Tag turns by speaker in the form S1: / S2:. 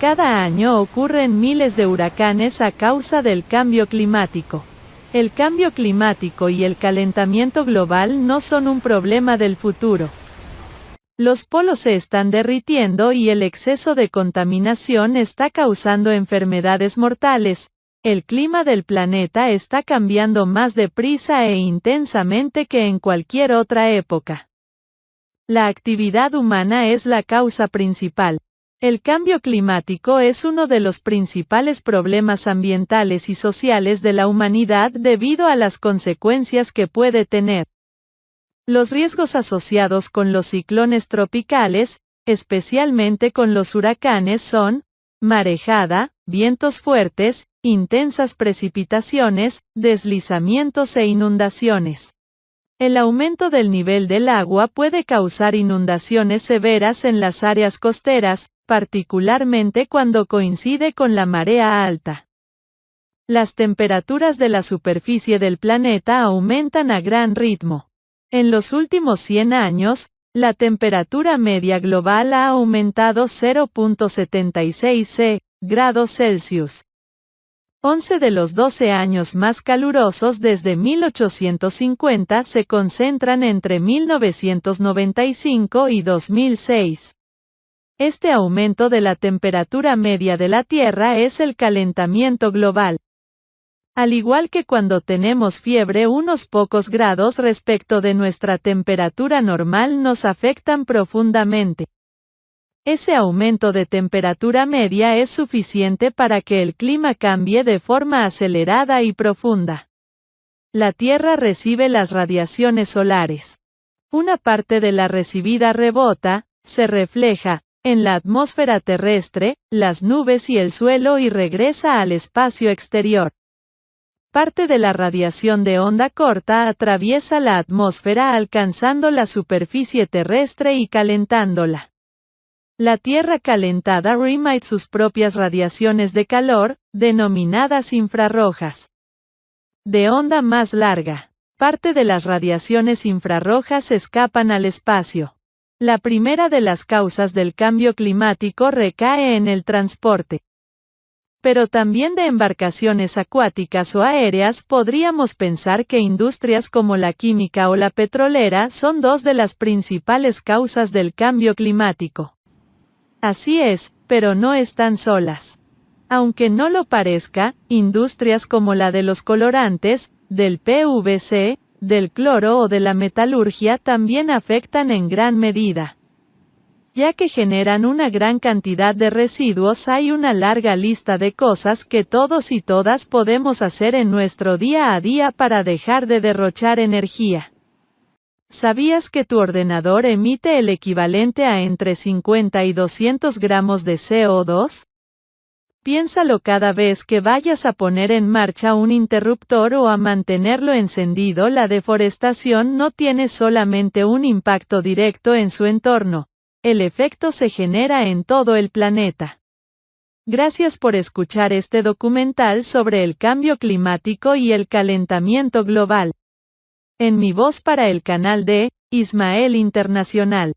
S1: Cada año ocurren miles de huracanes a causa del cambio climático. El cambio climático y el calentamiento global no son un problema del futuro. Los polos se están derritiendo y el exceso de contaminación está causando enfermedades mortales. El clima del planeta está cambiando más deprisa e intensamente que en cualquier otra época. La actividad humana es la causa principal. El cambio climático es uno de los principales problemas ambientales y sociales de la humanidad debido a las consecuencias que puede tener. Los riesgos asociados con los ciclones tropicales, especialmente con los huracanes son, marejada, vientos fuertes, intensas precipitaciones, deslizamientos e inundaciones. El aumento del nivel del agua puede causar inundaciones severas en las áreas costeras, particularmente cuando coincide con la marea alta. Las temperaturas de la superficie del planeta aumentan a gran ritmo. En los últimos 100 años, la temperatura media global ha aumentado 0.76 C, grados Celsius. 11 de los 12 años más calurosos desde 1850 se concentran entre 1995 y 2006. Este aumento de la temperatura media de la Tierra es el calentamiento global. Al igual que cuando tenemos fiebre unos pocos grados respecto de nuestra temperatura normal nos afectan profundamente. Ese aumento de temperatura media es suficiente para que el clima cambie de forma acelerada y profunda. La Tierra recibe las radiaciones solares. Una parte de la recibida rebota, se refleja, en la atmósfera terrestre, las nubes y el suelo y regresa al espacio exterior. Parte de la radiación de onda corta atraviesa la atmósfera alcanzando la superficie terrestre y calentándola. La Tierra calentada remite sus propias radiaciones de calor, denominadas infrarrojas. De onda más larga. Parte de las radiaciones infrarrojas escapan al espacio. La primera de las causas del cambio climático recae en el transporte. Pero también de embarcaciones acuáticas o aéreas podríamos pensar que industrias como la química o la petrolera son dos de las principales causas del cambio climático. Así es, pero no están solas. Aunque no lo parezca, industrias como la de los colorantes, del PVC, del cloro o de la metalurgia también afectan en gran medida. Ya que generan una gran cantidad de residuos hay una larga lista de cosas que todos y todas podemos hacer en nuestro día a día para dejar de derrochar energía. ¿Sabías que tu ordenador emite el equivalente a entre 50 y 200 gramos de CO2? Piénsalo cada vez que vayas a poner en marcha un interruptor o a mantenerlo encendido. La deforestación no tiene solamente un impacto directo en su entorno, el efecto se genera en todo el planeta. Gracias por escuchar este documental sobre el cambio climático y el calentamiento global. En mi voz para el canal de Ismael Internacional.